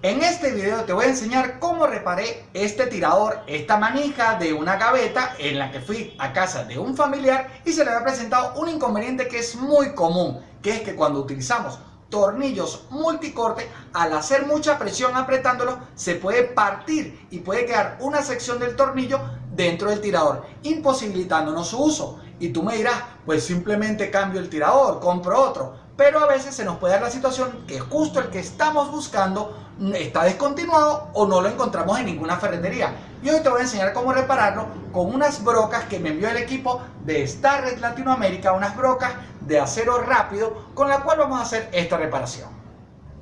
En este video te voy a enseñar cómo reparé este tirador, esta manija de una gaveta en la que fui a casa de un familiar y se le había presentado un inconveniente que es muy común, que es que cuando utilizamos tornillos multicorte, al hacer mucha presión apretándolo, se puede partir y puede quedar una sección del tornillo dentro del tirador, imposibilitándonos su uso. Y tú me dirás, pues simplemente cambio el tirador, compro otro pero a veces se nos puede dar la situación que justo el que estamos buscando está descontinuado o no lo encontramos en ninguna ferretería. Y hoy te voy a enseñar cómo repararlo con unas brocas que me envió el equipo de Star Red Latinoamérica, unas brocas de acero rápido con la cual vamos a hacer esta reparación.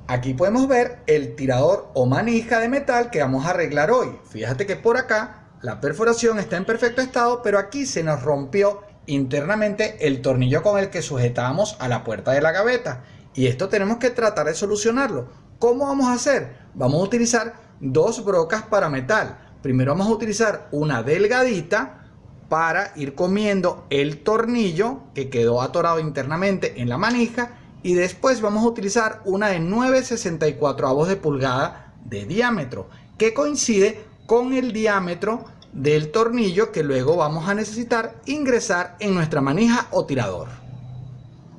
Aquí podemos ver el tirador o manija de metal que vamos a arreglar hoy. Fíjate que por acá la perforación está en perfecto estado, pero aquí se nos rompió internamente el tornillo con el que sujetamos a la puerta de la gaveta. Y esto tenemos que tratar de solucionarlo. ¿Cómo vamos a hacer? Vamos a utilizar dos brocas para metal. Primero vamos a utilizar una delgadita para ir comiendo el tornillo que quedó atorado internamente en la manija y después vamos a utilizar una de 9.64 avos de pulgada de diámetro que coincide con el diámetro del tornillo que luego vamos a necesitar ingresar en nuestra manija o tirador.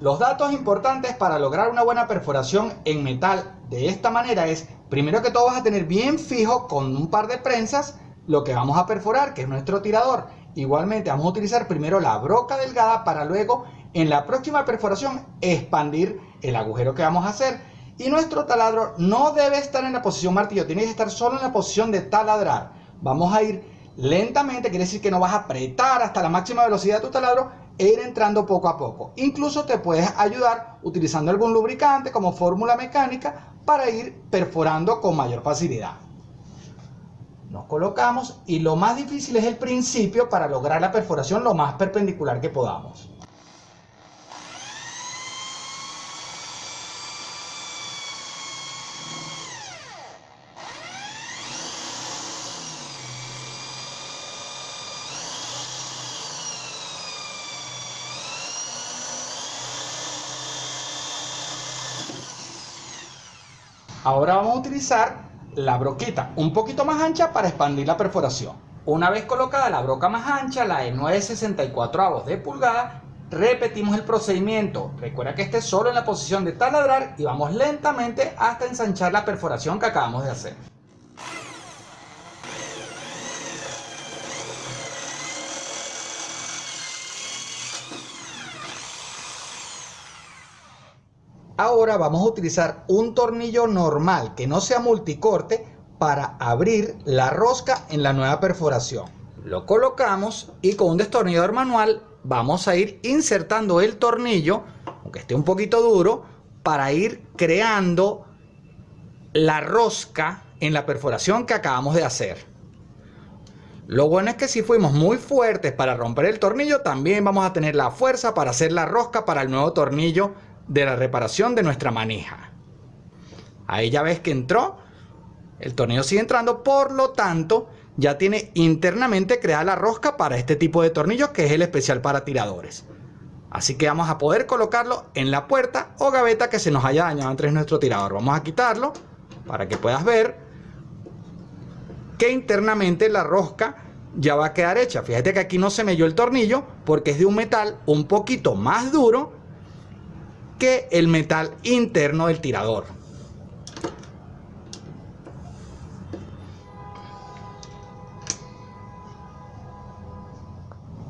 Los datos importantes para lograr una buena perforación en metal de esta manera es, primero que todo vas a tener bien fijo con un par de prensas lo que vamos a perforar, que es nuestro tirador. Igualmente vamos a utilizar primero la broca delgada para luego en la próxima perforación expandir el agujero que vamos a hacer. Y nuestro taladro no debe estar en la posición martillo, tiene que estar solo en la posición de taladrar. Vamos a ir lentamente, quiere decir que no vas a apretar hasta la máxima velocidad de tu taladro e ir entrando poco a poco. Incluso te puedes ayudar utilizando algún lubricante como fórmula mecánica para ir perforando con mayor facilidad. Nos colocamos y lo más difícil es el principio para lograr la perforación lo más perpendicular que podamos. Ahora vamos a utilizar la broquita un poquito más ancha para expandir la perforación. Una vez colocada la broca más ancha, la de 9.64 avos de pulgada, repetimos el procedimiento. Recuerda que esté solo en la posición de taladrar y vamos lentamente hasta ensanchar la perforación que acabamos de hacer. Ahora vamos a utilizar un tornillo normal que no sea multicorte para abrir la rosca en la nueva perforación. Lo colocamos y con un destornillador manual vamos a ir insertando el tornillo, aunque esté un poquito duro, para ir creando la rosca en la perforación que acabamos de hacer. Lo bueno es que si fuimos muy fuertes para romper el tornillo, también vamos a tener la fuerza para hacer la rosca para el nuevo tornillo de la reparación de nuestra manija. Ahí ya ves que entró, el tornillo sigue entrando, por lo tanto ya tiene internamente creada la rosca para este tipo de tornillos que es el especial para tiradores. Así que vamos a poder colocarlo en la puerta o gaveta que se nos haya dañado entre nuestro tirador. Vamos a quitarlo para que puedas ver que internamente la rosca ya va a quedar hecha. Fíjate que aquí no se melló el tornillo porque es de un metal un poquito más duro que el metal interno del tirador.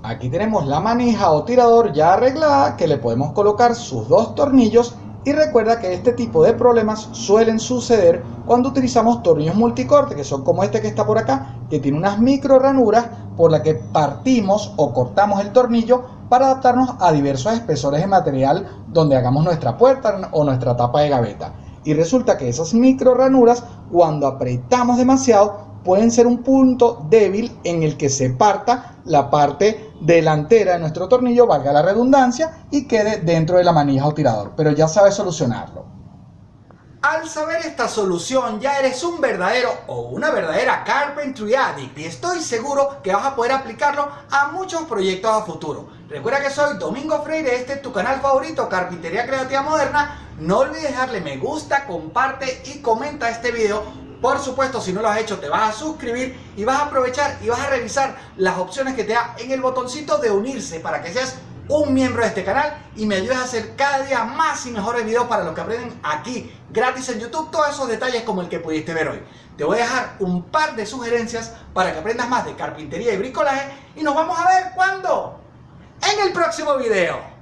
Aquí tenemos la manija o tirador ya arreglada que le podemos colocar sus dos tornillos y recuerda que este tipo de problemas suelen suceder cuando utilizamos tornillos multicorte que son como este que está por acá que tiene unas micro ranuras por la que partimos o cortamos el tornillo para adaptarnos a diversos espesores de material donde hagamos nuestra puerta o nuestra tapa de gaveta. Y resulta que esas micro ranuras, cuando apretamos demasiado, pueden ser un punto débil en el que se parta la parte delantera de nuestro tornillo, valga la redundancia, y quede dentro de la manija o tirador. Pero ya sabes solucionarlo. Al saber esta solución ya eres un verdadero o una verdadera Carpentry Addict y estoy seguro que vas a poder aplicarlo a muchos proyectos a futuro. Recuerda que soy Domingo Freire, este es tu canal favorito, Carpintería Creativa Moderna. No olvides dejarle me gusta, comparte y comenta este video. Por supuesto, si no lo has hecho, te vas a suscribir y vas a aprovechar y vas a revisar las opciones que te da en el botoncito de unirse para que seas un miembro de este canal y me ayudes a hacer cada día más y mejores videos para los que aprenden aquí gratis en YouTube todos esos detalles como el que pudiste ver hoy. Te voy a dejar un par de sugerencias para que aprendas más de carpintería y bricolaje y nos vamos a ver cuando en el próximo video.